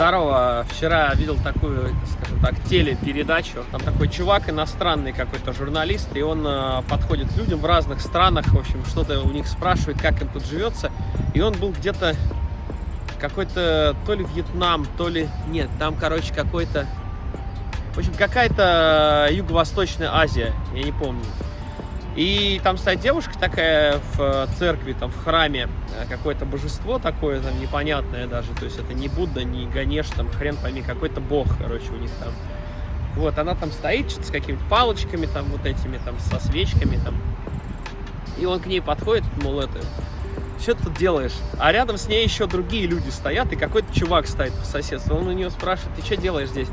Здорово. Вчера видел такую, скажем так, телепередачу. Там такой чувак, иностранный какой-то журналист, и он э, подходит к людям в разных странах, в общем, что-то у них спрашивает, как им тут живется. И он был где-то какой-то, то ли Вьетнам, то ли... Нет, там, короче, какой-то... В общем, какая-то Юго-Восточная Азия, я не помню. И там стоит девушка такая в э, церкви, там в храме, э, какое-то божество такое, там непонятное даже, то есть это не Будда, не Ганеш, там хрен пойми, какой-то бог, короче, у них там. Вот, она там стоит с какими-то палочками, там вот этими, там, со свечками, там. И он к ней подходит, мол, это, что ты тут делаешь? А рядом с ней еще другие люди стоят, и какой-то чувак стоит по соседству. Он у нее спрашивает, ты что делаешь здесь?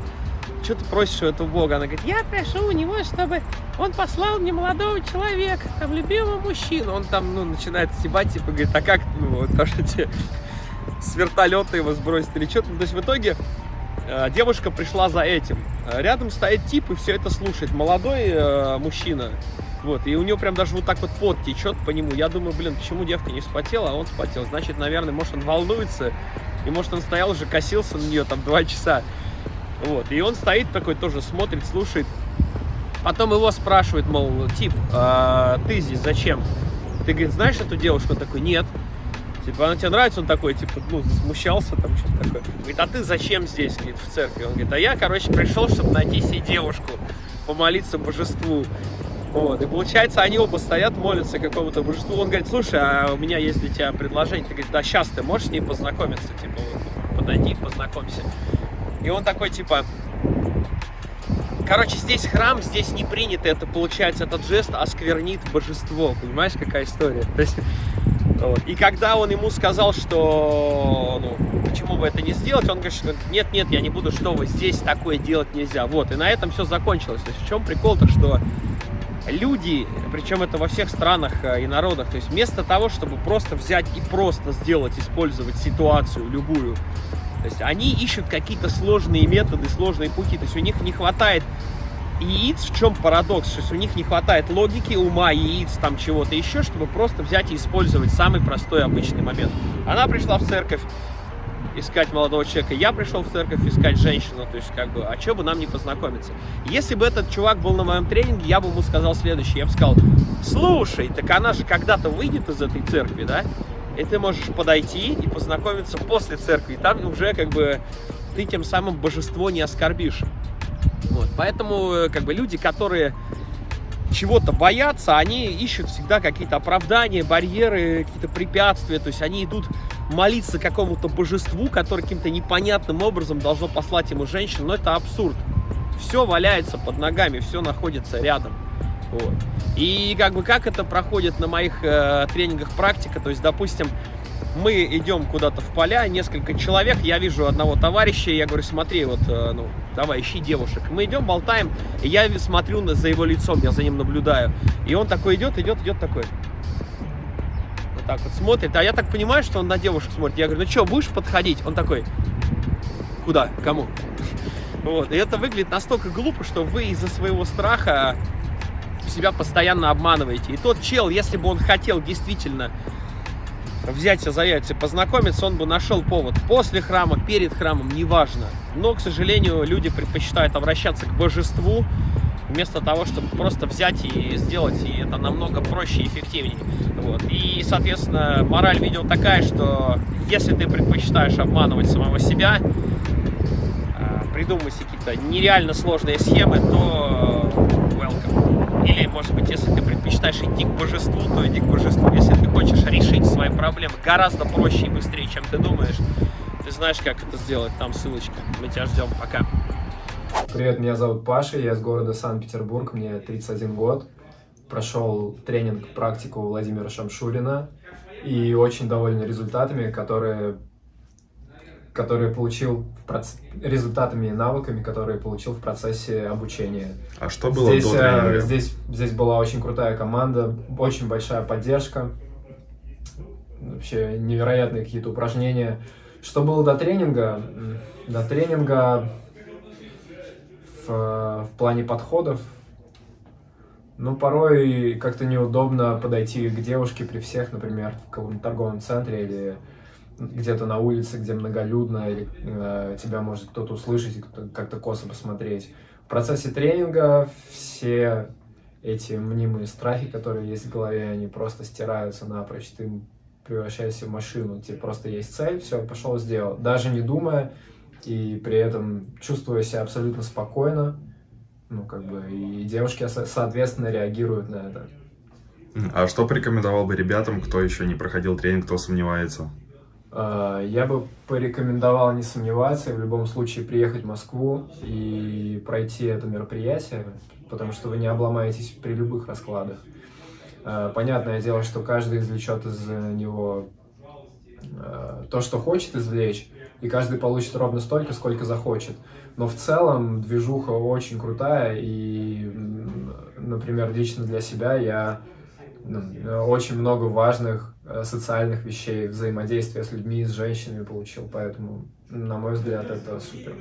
Что ты просишь у этого Бога? Она говорит, я прошу у него, чтобы он послал мне молодого человека, там, любимого мужчину. Он там, ну, начинает стебать, типа, говорит, а как, ну, то, что тебе с вертолета его сбросить или что-то. То есть в итоге э, девушка пришла за этим. Рядом стоит тип и все это слушает. Молодой э, мужчина. Вот, и у него прям даже вот так вот пот течет по нему. Я думаю, блин, почему девка не вспотела, а он вспотел. Значит, наверное, может, он волнуется, и может, он стоял уже, косился на нее там два часа. Вот, и он стоит такой тоже, смотрит, слушает. Потом его спрашивает, мол, тип, а ты здесь зачем? Ты, говорит, знаешь эту девушку? Он такой, нет. Типа, она тебе нравится? Он такой, типа, ну, засмущался там, что-то такое. Говорит, а ты зачем здесь, говорит, в церкви? Он говорит, а я, короче, пришел, чтобы найти себе девушку, помолиться божеству. Вот, и получается, они оба стоят, молятся какому-то божеству. Он говорит, слушай, а у меня есть для тебя предложение. Ты говорит, да сейчас ты можешь с ней познакомиться? Типа, подойди, познакомься. И он такой, типа... Короче, здесь храм, здесь не принято это, получается, этот жест осквернит божество. Понимаешь, какая история? То есть, вот. И когда он ему сказал, что, ну, почему бы это не сделать, он говорит, нет, нет, я не буду, что вы здесь такое делать нельзя. Вот, и на этом все закончилось. То есть в чем прикол-то, что люди, причем это во всех странах э, и народах, то есть вместо того, чтобы просто взять и просто сделать, использовать ситуацию любую, то есть они ищут какие-то сложные методы, сложные пути. То есть у них не хватает яиц, в чем парадокс? То есть у них не хватает логики, ума, яиц, там чего-то еще, чтобы просто взять и использовать самый простой обычный момент. Она пришла в церковь искать молодого человека, я пришел в церковь искать женщину, то есть как бы, а что бы нам не познакомиться? Если бы этот чувак был на моем тренинге, я бы ему сказал следующее, я бы сказал, слушай, так она же когда-то выйдет из этой церкви, да? И ты можешь подойти и познакомиться после церкви. Там уже как бы ты тем самым божество не оскорбишь. Вот, поэтому э, как бы люди, которые чего-то боятся, они ищут всегда какие-то оправдания, барьеры, какие-то препятствия. То есть они идут молиться какому-то божеству, которое каким-то непонятным образом должно послать ему женщину. Но это абсурд. Все валяется под ногами, все находится рядом. Вот. И как бы как это проходит на моих э, тренингах практика, то есть, допустим, мы идем куда-то в поля, несколько человек, я вижу одного товарища, я говорю, смотри, вот, э, ну, давай, ищи девушек. Мы идем, болтаем, и я смотрю на, за его лицом, я за ним наблюдаю. И он такой идет, идет, идет такой. Вот так вот смотрит. А я так понимаю, что он на девушек смотрит. Я говорю, ну что, будешь подходить? Он такой, куда, кому? Вот, и это выглядит настолько глупо, что вы из-за своего страха себя постоянно обманываете. И тот чел, если бы он хотел действительно взяться за яйца, познакомиться, он бы нашел повод после храма, перед храмом, неважно. Но, к сожалению, люди предпочитают обращаться к божеству, вместо того, чтобы просто взять и сделать, и это намного проще и эффективнее. Вот. И, соответственно, мораль видео такая, что если ты предпочитаешь обманывать самого себя, а, придумывать какие-то нереально сложные схемы, то welcome. Может быть, если ты предпочитаешь идти к божеству, то иди к божеству. Если ты хочешь решить свои проблемы гораздо проще и быстрее, чем ты думаешь, ты знаешь, как это сделать. Там ссылочка. Мы тебя ждем. Пока. Привет, меня зовут Паша, я из города Санкт-Петербург, мне 31 год. Прошел тренинг, практику Владимира Шамшурина и очень доволен результатами, которые которые получил проц... результатами и навыками, которые получил в процессе обучения. А что было здесь, до тренинга? Э, здесь, здесь была очень крутая команда, очень большая поддержка, вообще невероятные какие-то упражнения. Что было до тренинга? До тренинга в, в плане подходов, ну, порой как-то неудобно подойти к девушке при всех, например, в каком-то торговом центре или где-то на улице, где многолюдно, или э, тебя может кто-то услышать и как-то косо посмотреть. В процессе тренинга все эти мнимые страхи, которые есть в голове, они просто стираются напрочь. Ты превращаешься в машину. Тебе просто есть цель, все, пошел, сделал. Даже не думая, и при этом чувствуя себя абсолютно спокойно, ну, как бы, и девушки, соответственно, реагируют на это. А что порекомендовал бы ребятам, кто еще не проходил тренинг, кто сомневается? А, я бы порекомендовал не сомневаться и в любом случае приехать в Москву и пройти это мероприятие, потому что вы не обломаетесь при любых раскладах. А, понятное дело, что каждый извлечет из него а, то, что хочет извлечь, и каждый получит ровно столько, сколько захочет. Но в целом движуха очень крутая, и, например, лично для себя я очень много важных э, социальных вещей, взаимодействия с людьми, с женщинами получил, поэтому, на мой взгляд, это супер.